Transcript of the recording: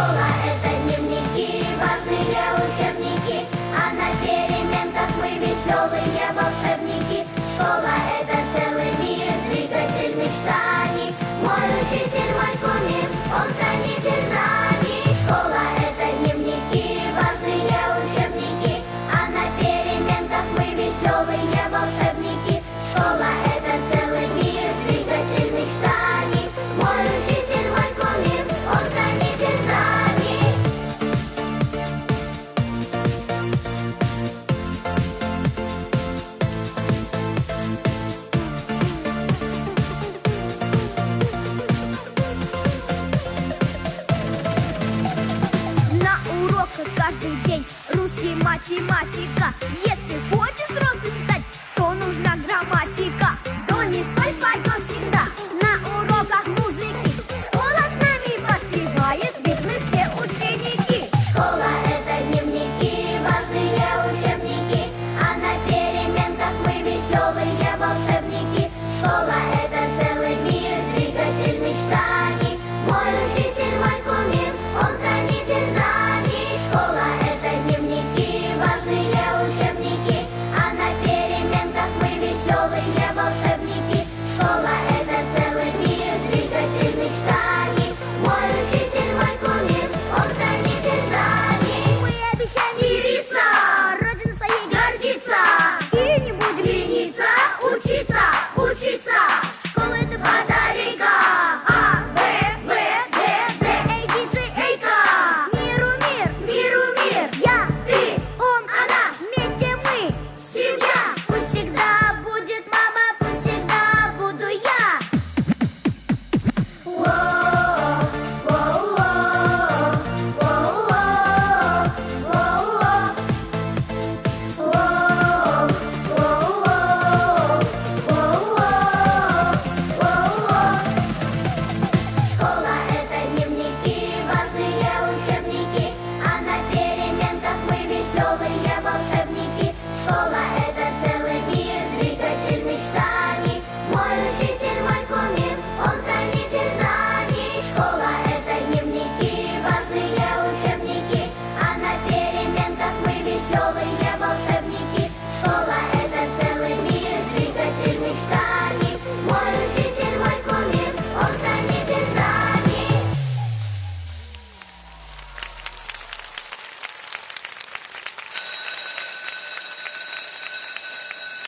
Oh, математика. Если хочешь minha bolsa é